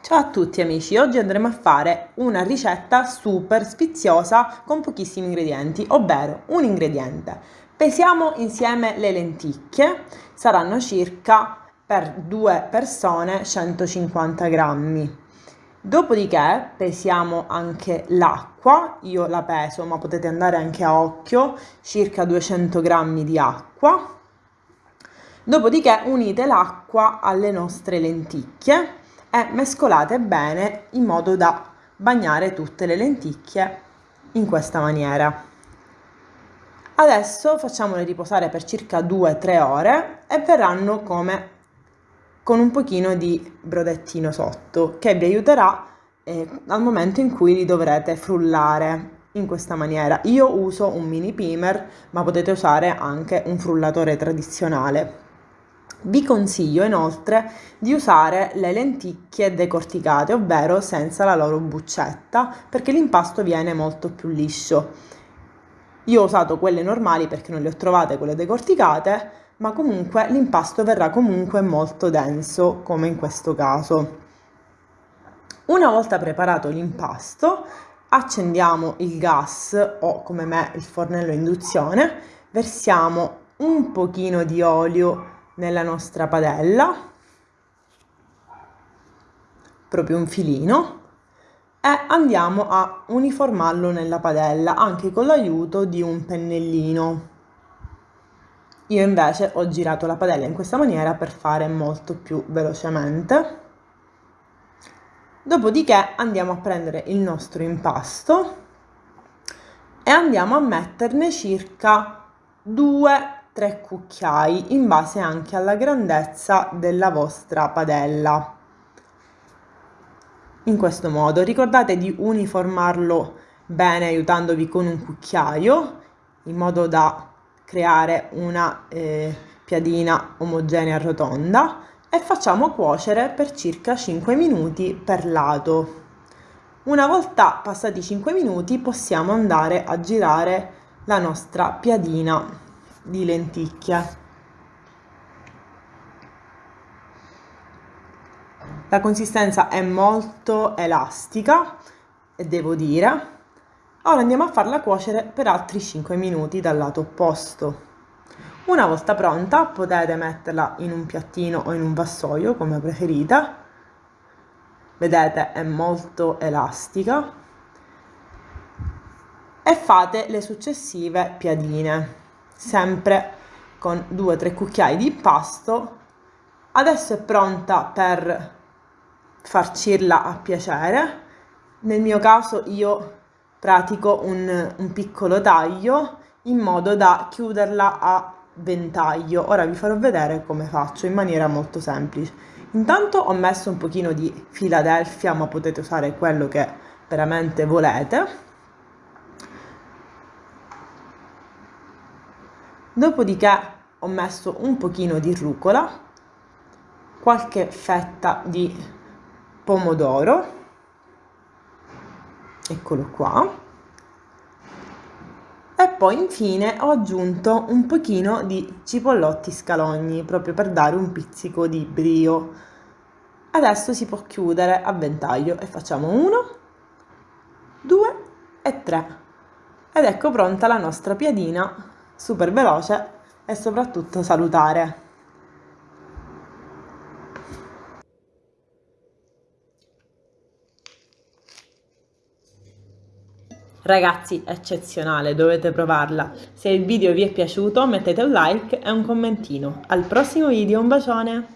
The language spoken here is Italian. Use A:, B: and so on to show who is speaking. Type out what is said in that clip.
A: Ciao a tutti amici, oggi andremo a fare una ricetta super sfiziosa con pochissimi ingredienti, ovvero un ingrediente. Pesiamo insieme le lenticchie, saranno circa per due persone 150 grammi. Dopodiché pesiamo anche l'acqua, io la peso ma potete andare anche a occhio, circa 200 grammi di acqua. Dopodiché unite l'acqua alle nostre lenticchie e mescolate bene in modo da bagnare tutte le lenticchie in questa maniera. Adesso facciamole riposare per circa 2-3 ore e verranno come con un pochino di brodettino sotto che vi aiuterà eh, al momento in cui li dovrete frullare in questa maniera. Io uso un mini primer ma potete usare anche un frullatore tradizionale. Vi consiglio inoltre di usare le lenticchie decorticate, ovvero senza la loro buccetta, perché l'impasto viene molto più liscio. Io ho usato quelle normali perché non le ho trovate quelle decorticate, ma comunque l'impasto verrà comunque molto denso, come in questo caso. Una volta preparato l'impasto, accendiamo il gas o come me il fornello a induzione, versiamo un pochino di olio nella nostra padella, proprio un filino, e andiamo a uniformarlo nella padella anche con l'aiuto di un pennellino. Io invece ho girato la padella in questa maniera per fare molto più velocemente. Dopodiché andiamo a prendere il nostro impasto e andiamo a metterne circa 2 3 cucchiai in base anche alla grandezza della vostra padella. In questo modo ricordate di uniformarlo bene aiutandovi con un cucchiaio in modo da creare una eh, piadina omogenea rotonda e facciamo cuocere per circa 5 minuti per lato. Una volta passati 5 minuti possiamo andare a girare la nostra piadina di lenticchia. La consistenza è molto elastica devo dire. Ora andiamo a farla cuocere per altri 5 minuti dal lato opposto. Una volta pronta potete metterla in un piattino o in un vassoio come preferite. Vedete è molto elastica. E fate le successive piadine sempre con 2-3 cucchiai di impasto. Adesso è pronta per farcirla a piacere. Nel mio caso io pratico un, un piccolo taglio in modo da chiuderla a ventaglio. Ora vi farò vedere come faccio in maniera molto semplice. Intanto ho messo un pochino di Philadelphia, ma potete usare quello che veramente volete. Dopodiché ho messo un pochino di rucola, qualche fetta di pomodoro, eccolo qua, e poi infine ho aggiunto un pochino di cipollotti scalogni, proprio per dare un pizzico di brio. Adesso si può chiudere a ventaglio e facciamo uno, due e tre. Ed ecco pronta la nostra piadina super veloce e soprattutto salutare. Ragazzi, eccezionale, dovete provarla. Se il video vi è piaciuto mettete un like e un commentino. Al prossimo video, un bacione!